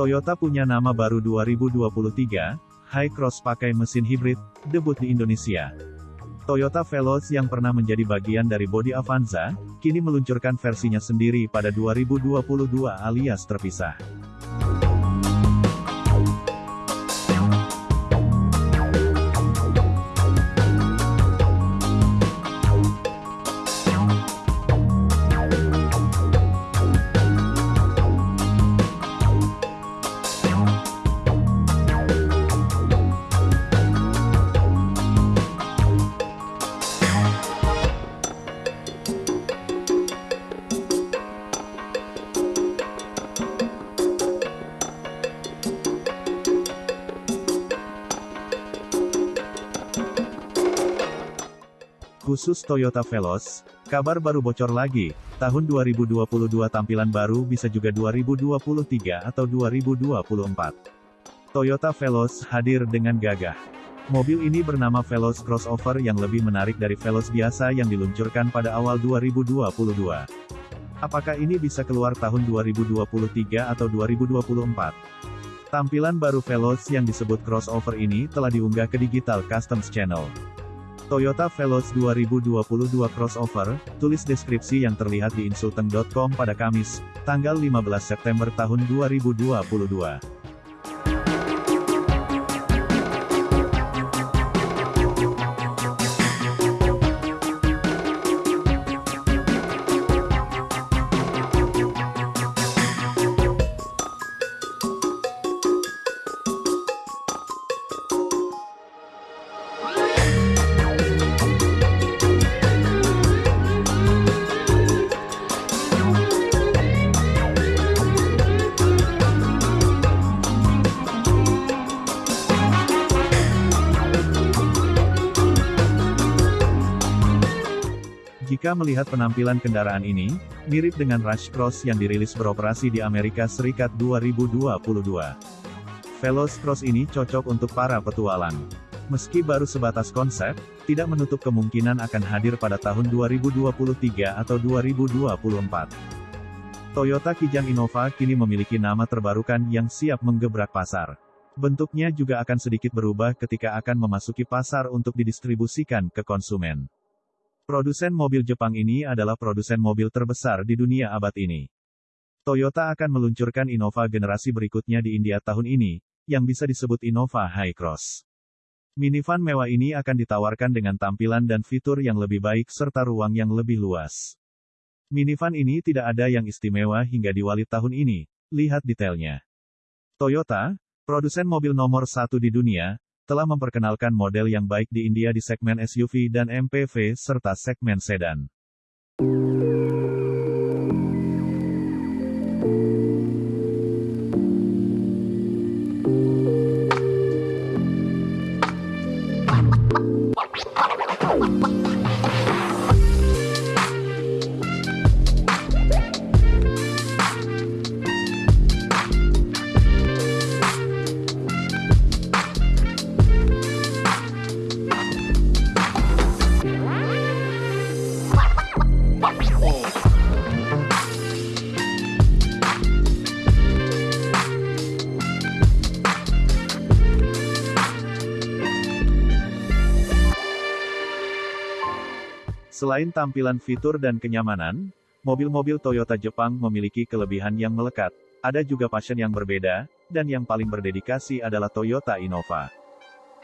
Toyota punya nama baru 2023, Hi-Cross pakai mesin hibrid, debut di Indonesia. Toyota Veloz yang pernah menjadi bagian dari bodi Avanza, kini meluncurkan versinya sendiri pada 2022 alias terpisah. Khusus Toyota Veloz, kabar baru bocor lagi, tahun 2022 tampilan baru bisa juga 2023 atau 2024. Toyota Veloz hadir dengan gagah. Mobil ini bernama Veloz Crossover yang lebih menarik dari Veloz biasa yang diluncurkan pada awal 2022. Apakah ini bisa keluar tahun 2023 atau 2024? Tampilan baru Veloz yang disebut crossover ini telah diunggah ke Digital Customs Channel. Toyota Veloz 2022 crossover, tulis deskripsi yang terlihat di insulteng.com pada Kamis, tanggal 15 September tahun 2022. Jika melihat penampilan kendaraan ini, mirip dengan Rush Cross yang dirilis beroperasi di Amerika Serikat 2022. Veloz Cross ini cocok untuk para petualang. Meski baru sebatas konsep, tidak menutup kemungkinan akan hadir pada tahun 2023 atau 2024. Toyota Kijang Innova kini memiliki nama terbarukan yang siap menggebrak pasar. Bentuknya juga akan sedikit berubah ketika akan memasuki pasar untuk didistribusikan ke konsumen. Produsen mobil Jepang ini adalah produsen mobil terbesar di dunia abad ini. Toyota akan meluncurkan Innova generasi berikutnya di India tahun ini, yang bisa disebut Innova High Cross. Minivan mewah ini akan ditawarkan dengan tampilan dan fitur yang lebih baik serta ruang yang lebih luas. Minivan ini tidak ada yang istimewa hingga diwali tahun ini, lihat detailnya. Toyota, produsen mobil nomor satu di dunia, telah memperkenalkan model yang baik di India di segmen SUV dan MPV serta segmen sedan. Selain tampilan fitur dan kenyamanan, mobil-mobil Toyota Jepang memiliki kelebihan yang melekat, ada juga passion yang berbeda, dan yang paling berdedikasi adalah Toyota Innova.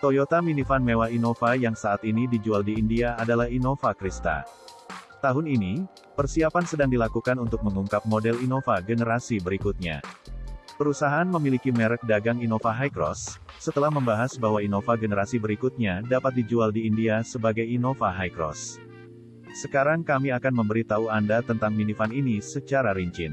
Toyota minivan mewah Innova yang saat ini dijual di India adalah Innova Krista. Tahun ini, persiapan sedang dilakukan untuk mengungkap model Innova generasi berikutnya. Perusahaan memiliki merek dagang Innova Hi-Cross, setelah membahas bahwa Innova generasi berikutnya dapat dijual di India sebagai Innova Hi-Cross. Sekarang kami akan memberitahu Anda tentang minivan ini secara rinci.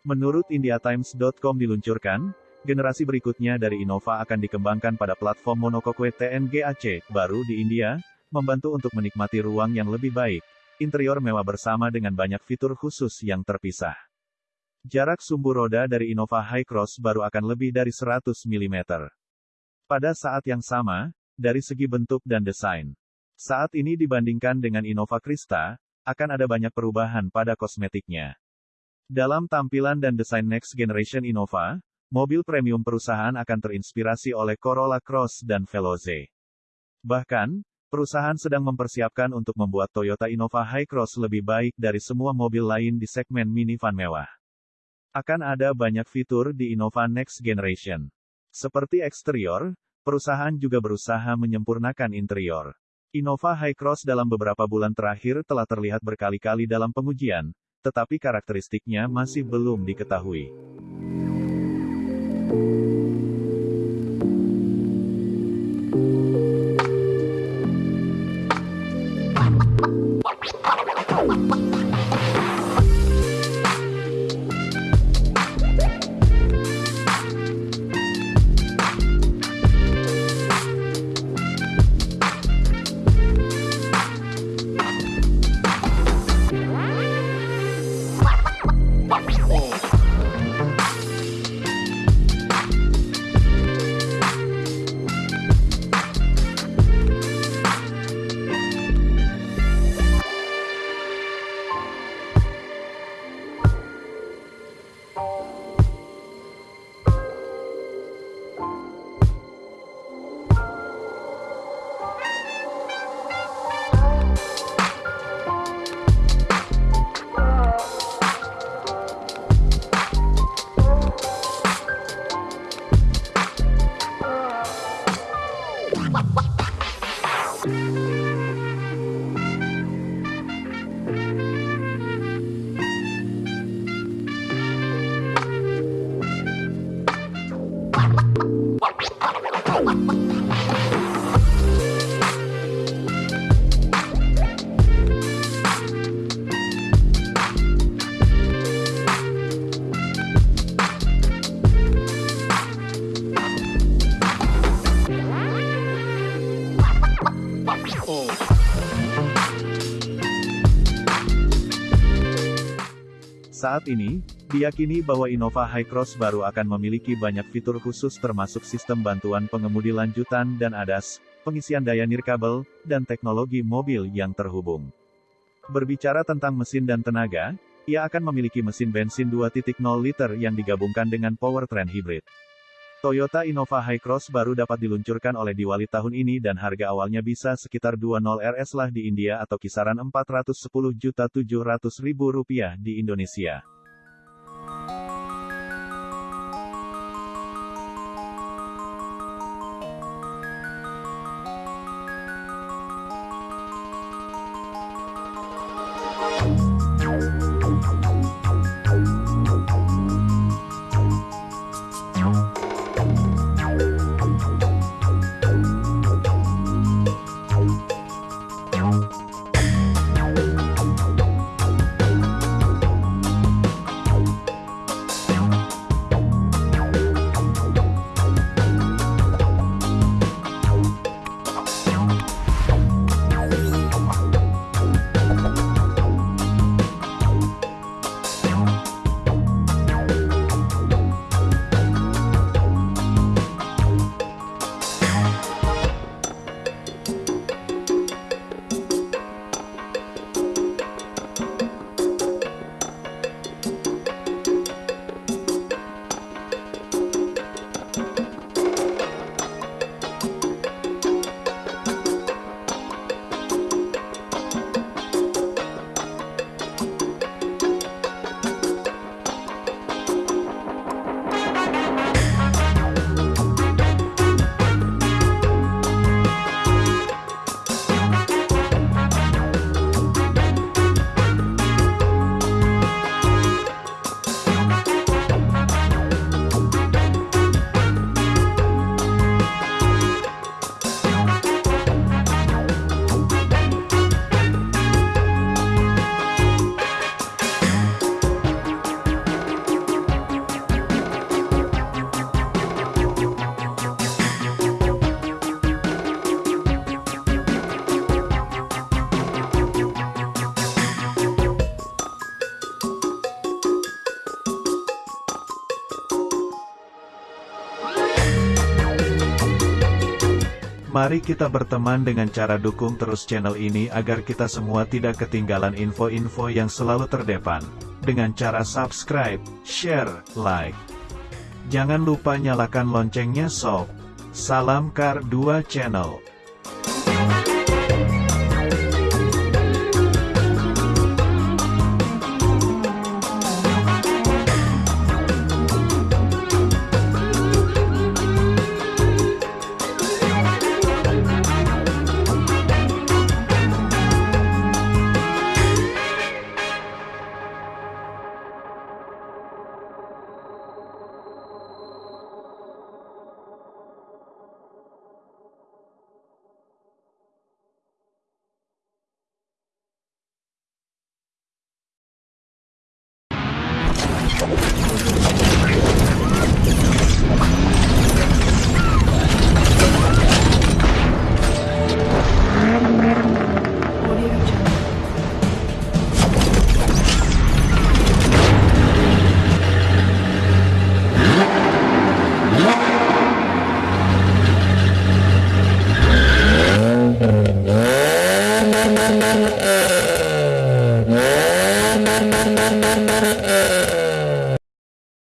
Menurut IndiaTimes.com diluncurkan, generasi berikutnya dari Innova akan dikembangkan pada platform monokokwe TNGAC, baru di India, membantu untuk menikmati ruang yang lebih baik, interior mewah bersama dengan banyak fitur khusus yang terpisah. Jarak sumbu roda dari Innova High-Cross baru akan lebih dari 100 mm. Pada saat yang sama, dari segi bentuk dan desain, saat ini dibandingkan dengan Innova Krista, akan ada banyak perubahan pada kosmetiknya. Dalam tampilan dan desain next generation Innova, mobil premium perusahaan akan terinspirasi oleh Corolla Cross dan Veloze. Bahkan, Perusahaan sedang mempersiapkan untuk membuat Toyota Innova Hi-Cross lebih baik dari semua mobil lain di segmen minivan mewah. Akan ada banyak fitur di Innova Next Generation. Seperti eksterior, perusahaan juga berusaha menyempurnakan interior. Innova Hi-Cross dalam beberapa bulan terakhir telah terlihat berkali-kali dalam pengujian, tetapi karakteristiknya masih belum diketahui. Saat ini, diyakini bahwa Innova High-Cross baru akan memiliki banyak fitur khusus termasuk sistem bantuan pengemudi lanjutan dan ADAS, pengisian daya nirkabel, dan teknologi mobil yang terhubung. Berbicara tentang mesin dan tenaga, ia akan memiliki mesin bensin 2.0 liter yang digabungkan dengan powertrain hybrid. Toyota Innova High-Cross baru dapat diluncurkan oleh Diwali tahun ini dan harga awalnya bisa sekitar 20 RS lah di India atau kisaran Rp410.700.000 di Indonesia. Mari kita berteman dengan cara dukung terus channel ini agar kita semua tidak ketinggalan info-info yang selalu terdepan. Dengan cara subscribe, share, like. Jangan lupa nyalakan loncengnya sob. Salam Kar 2 Channel.